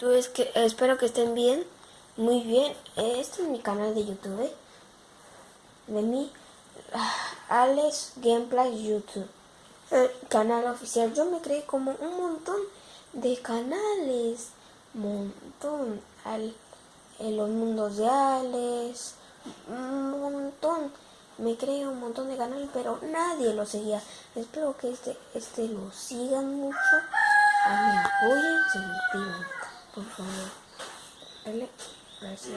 YouTube es que espero que estén bien, muy bien. Este es mi canal de YouTube. De mí, Alex Gameplay YouTube. El canal oficial. Yo me creé como un montón de canales. Montón. Al, en los mundos de Alex. Un montón. Me creé un montón de canales, pero nadie lo seguía. Espero que este, este lo sigan mucho. A me apoyen, se 好了，来嘞，来洗。